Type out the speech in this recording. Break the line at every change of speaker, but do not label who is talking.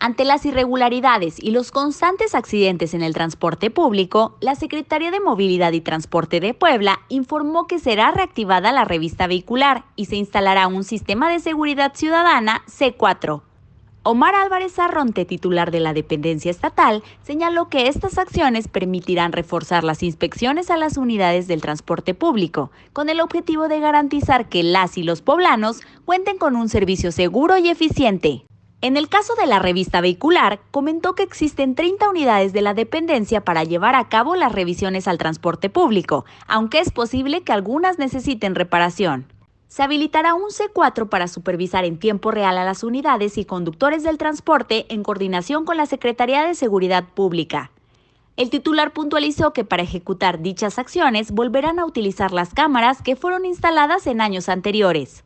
Ante las irregularidades y los constantes accidentes en el transporte público, la Secretaría de Movilidad y Transporte de Puebla informó que será reactivada la revista vehicular y se instalará un sistema de seguridad ciudadana C4. Omar Álvarez Arronte, titular de la dependencia estatal, señaló que estas acciones permitirán reforzar las inspecciones a las unidades del transporte público, con el objetivo de garantizar que las y los poblanos cuenten con un servicio seguro y eficiente. En el caso de la revista vehicular, comentó que existen 30 unidades de la dependencia para llevar a cabo las revisiones al transporte público, aunque es posible que algunas necesiten reparación. Se habilitará un C4 para supervisar en tiempo real a las unidades y conductores del transporte en coordinación con la Secretaría de Seguridad Pública. El titular puntualizó que para ejecutar dichas acciones volverán a utilizar las cámaras que fueron instaladas en años anteriores.